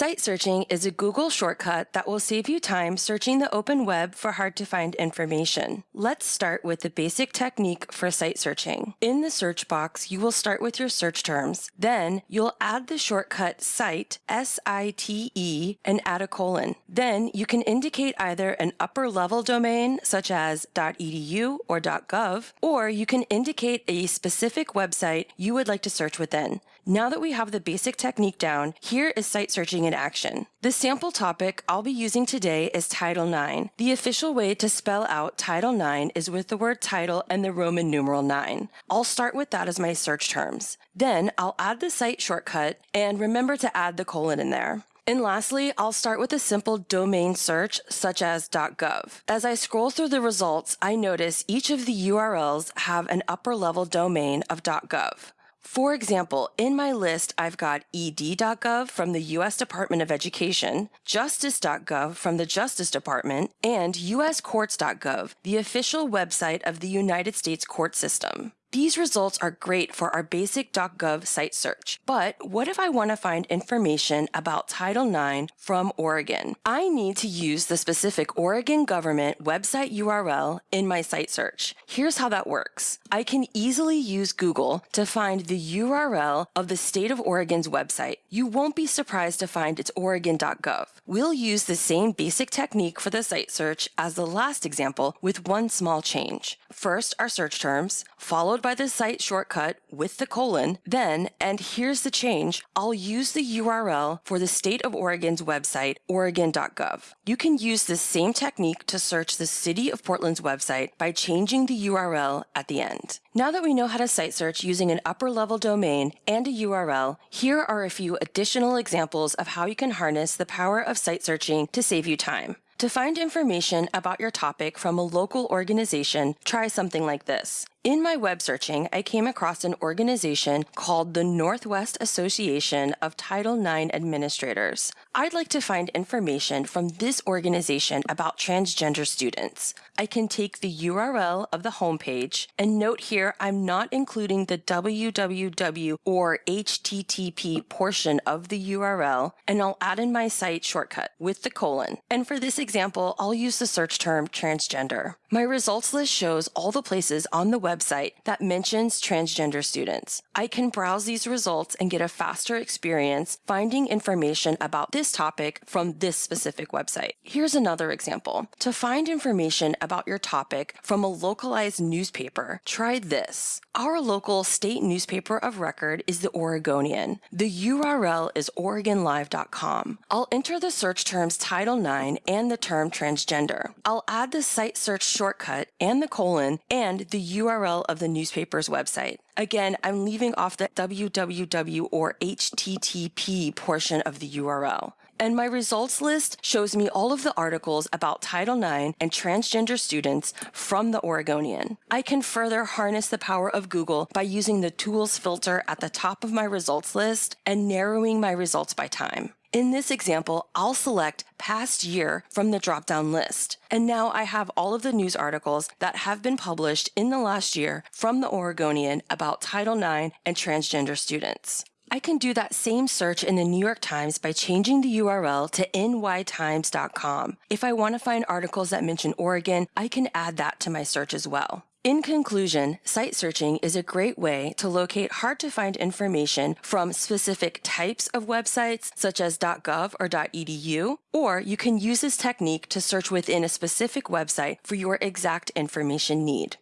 Site searching is a Google shortcut that will save you time searching the open web for hard to find information. Let's start with the basic technique for site searching. In the search box, you will start with your search terms. Then you'll add the shortcut site, S-I-T-E, and add a colon. Then you can indicate either an upper level domain such as .edu or .gov, or you can indicate a specific website you would like to search within. Now that we have the basic technique down, here is site searching action. The sample topic I'll be using today is Title IX. The official way to spell out Title IX is with the word title and the Roman numeral 9. I'll start with that as my search terms. Then I'll add the site shortcut and remember to add the colon in there. And lastly, I'll start with a simple domain search such as .gov. As I scroll through the results, I notice each of the URLs have an upper level domain of .gov. For example, in my list, I've got ed.gov from the U.S. Department of Education, justice.gov from the Justice Department, and uscourts.gov, the official website of the United States court system. These results are great for our basic .gov site search, but what if I want to find information about Title IX from Oregon? I need to use the specific Oregon government website URL in my site search. Here's how that works. I can easily use Google to find the URL of the state of Oregon's website. You won't be surprised to find it's oregon.gov. We'll use the same basic technique for the site search as the last example with one small change. First, our search terms, followed followed by the site shortcut with the colon. Then, and here's the change, I'll use the URL for the state of Oregon's website, oregon.gov. You can use this same technique to search the city of Portland's website by changing the URL at the end. Now that we know how to site search using an upper level domain and a URL, here are a few additional examples of how you can harness the power of site searching to save you time. To find information about your topic from a local organization, try something like this. In my web searching, I came across an organization called the Northwest Association of Title IX Administrators. I'd like to find information from this organization about transgender students. I can take the URL of the homepage and note here I'm not including the www or http portion of the URL and I'll add in my site shortcut with the colon. And for this example, I'll use the search term transgender. My results list shows all the places on the web website that mentions transgender students. I can browse these results and get a faster experience finding information about this topic from this specific website. Here's another example. To find information about your topic from a localized newspaper, try this. Our local state newspaper of record is the Oregonian. The URL is OregonLive.com. I'll enter the search terms Title IX and the term transgender. I'll add the site search shortcut and the colon and the URL URL of the newspaper's website. Again, I'm leaving off the www or http portion of the URL. And my results list shows me all of the articles about Title IX and transgender students from the Oregonian. I can further harness the power of Google by using the tools filter at the top of my results list and narrowing my results by time. In this example, I'll select past year from the drop-down list. And now I have all of the news articles that have been published in the last year from the Oregonian about Title IX and transgender students. I can do that same search in the New York Times by changing the URL to nytimes.com. If I want to find articles that mention Oregon, I can add that to my search as well. In conclusion, site searching is a great way to locate hard to find information from specific types of websites such as .gov or .edu, or you can use this technique to search within a specific website for your exact information need.